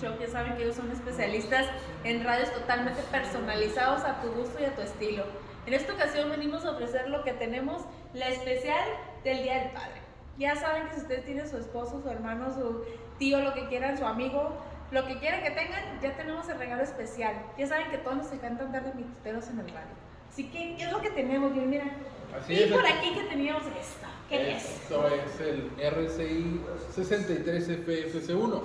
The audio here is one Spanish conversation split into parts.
Shop. Ya saben que ellos son especialistas en radios totalmente personalizados a tu gusto y a tu estilo. En esta ocasión venimos a ofrecer lo que tenemos, la especial del Día del Padre. Ya saben que si ustedes tienen su esposo, su hermano, su tío, lo que quieran, su amigo, lo que quieran que tengan, ya tenemos el regalo especial. Ya saben que todos nos encanta andar de mituteros en el radio. Así que, ¿qué es lo que tenemos? Bien, mira. Así y es, por aquí- aquí que teníamos esta. Esto es el RCI 63FFC1,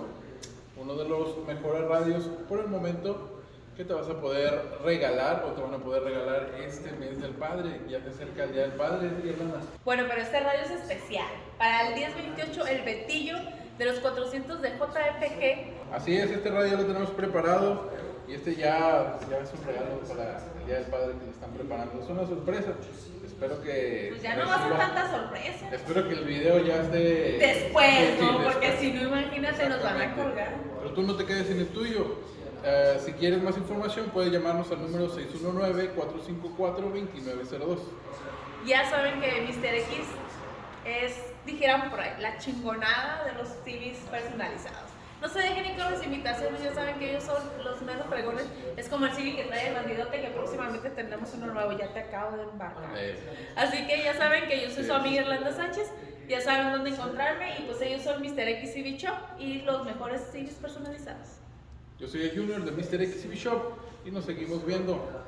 uno de los mejores radios por el momento que te vas a poder regalar o te van a poder regalar este mes del padre. Ya te acerca el día del padre, Irlanda. Bueno, pero este radio es especial. Para el 1028, el Betillo de los 400 de JFG. Así es, este radio lo tenemos preparado y este ya, ya es un regalo para el día del padre que le están preparando. Es una sorpresa. Espero que. Pues ya no va a ser tanta sorpresa. Espero que el video ya esté. Después, ¿no? Porque si no, imagínate, nos van a colgar. Pero tú no te quedes sin el tuyo. Eh, si quieres más información, puedes llamarnos al número 619-454-2902. Ya saben que Mr. X es, dijeran por ahí, la chingonada de los CVs personalizados. No se dejen ir con las invitaciones, ya saben que ellos son los menos fregones. Es como el CV que trae el bandidote, que próximamente tendremos uno nuevo, ya te acabo de embarcar. Así que ya saben que yo soy su amiga Irlanda Sánchez, ya saben dónde encontrarme y pues ellos son Mr. X CV Shop y los mejores CVs personalizados. yo soy el Junior de Mr. XCB Shop y nos seguimos viendo.